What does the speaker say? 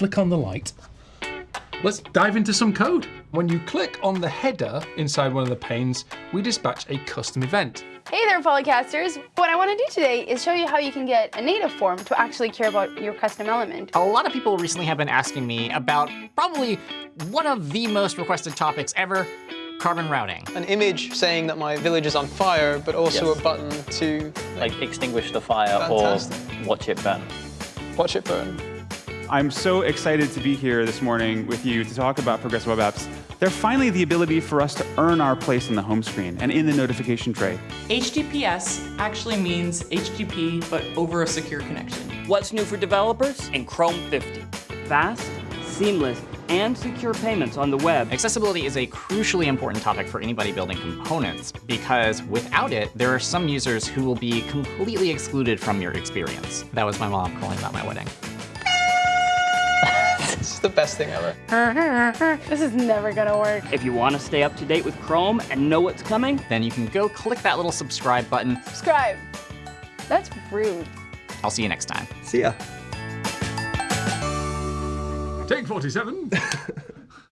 flick on the light. Let's dive into some code. When you click on the header inside one of the panes, we dispatch a custom event. Hey there, Polycasters! What I want to do today is show you how you can get a native form to actually care about your custom element. A lot of people recently have been asking me about probably one of the most requested topics ever, carbon routing. An image saying that my village is on fire, but also Yes. a button to Like extinguish the fire Fantastic. or watch it burn. watch it burn. I'm so excited to be here this morning with you to talk about progressive web apps. They're finally the ability for us to earn our place in the home screen and in the notification tray. HTTPS actually means HTTP, but over a secure connection. What's new for developers? In Chrome 50. Fast, seamless, and secure payments on the web. Accessibility is a crucially important topic for anybody building components because without it, there are some users who will be completely excluded from your experience. That was my mom calling about my wedding. It's the best thing ever. This is never gonna work. If you want to stay up to date with Chrome and know what's coming, Then you can go click that little subscribe button. Subscribe. That's rude. I'll see you next time. See ya. Take 47.